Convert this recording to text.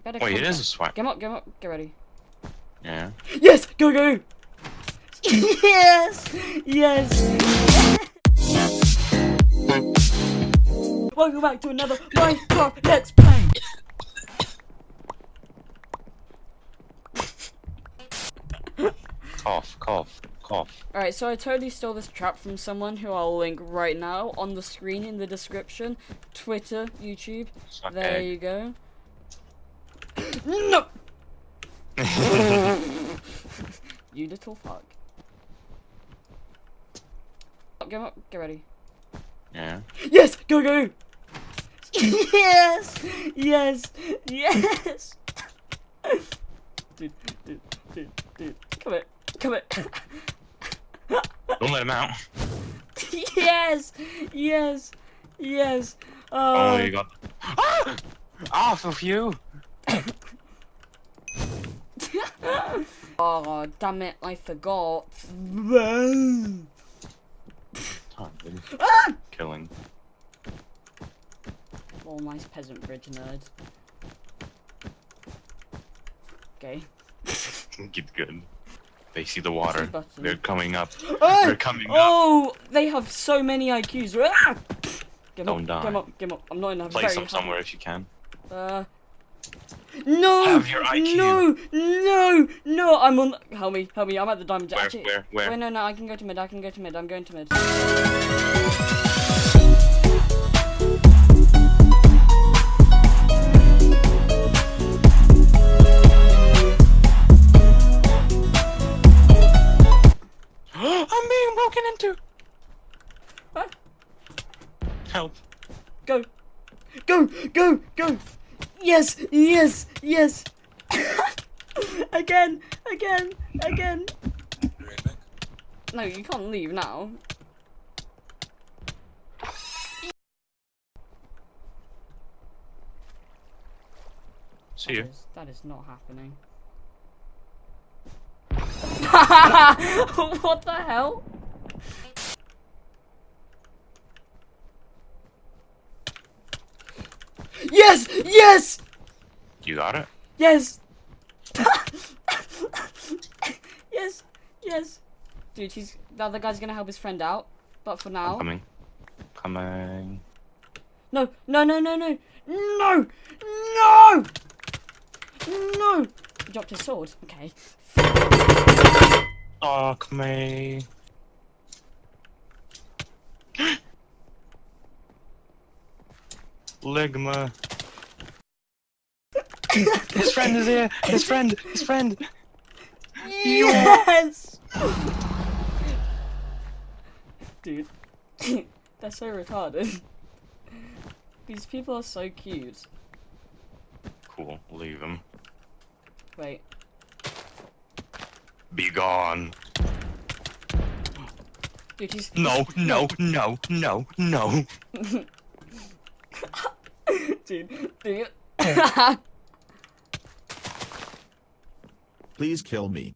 You better Wait, it come a swipe. Get up, get up, get ready. Yeah. Yes! Go, go! yes! Yes! Welcome back to another Minecraft Let's Play! Cough, cough, cough. Alright, so I totally stole this trap from someone who I'll link right now on the screen in the description. Twitter, YouTube. Suck There egg. you go. No! you little fuck. Get up, get ready. Yeah. Yes! Go, go! yes! Yes! Yes! dude, dude, dude, dude. Come here. Come here. Don't let him out. yes! Yes! Yes! Oh, Oh, you got. Ah! Off of you! oh, damn it, I forgot. Oh. Ah! Killing. Oh, nice peasant bridge nerd. Okay. Get good. They see the water. They're coming up. Ah! They're coming up. Oh, they have so many IQs. Ah! Get 'em Don't up, die. Get up, get 'em up. I'm not in a Place very them high- somewhere if you can. Uh, no! Have your IQ. No! No! No! I'm on. Help me! Help me! I'm at the diamond. Where, Actually, where, where? Wait, no, no. I can go to mid. I can go to mid. I'm going to mid. I'm being broken into! What? Help. Go! Go! Go! Go! Yes! Yes! Yes! again! Again! Again! No, you can't leave now. See you. That is, that is not happening. what the hell? Yes! Yes! You got it? Yes! yes! Yes! Dude, he's the other guy's gonna help his friend out. But for I'm now. coming. Coming. No! No no no no! No! No! No! He dropped his sword. Okay. Fuck me. Ligma. His friend is here. His friend. His friend. Yes! Dude, they're so retarded. These people are so cute. Cool. Leave them. Wait. Be gone. Dude, he's. No, no, no, no, no. Dude, dude. Please kill me.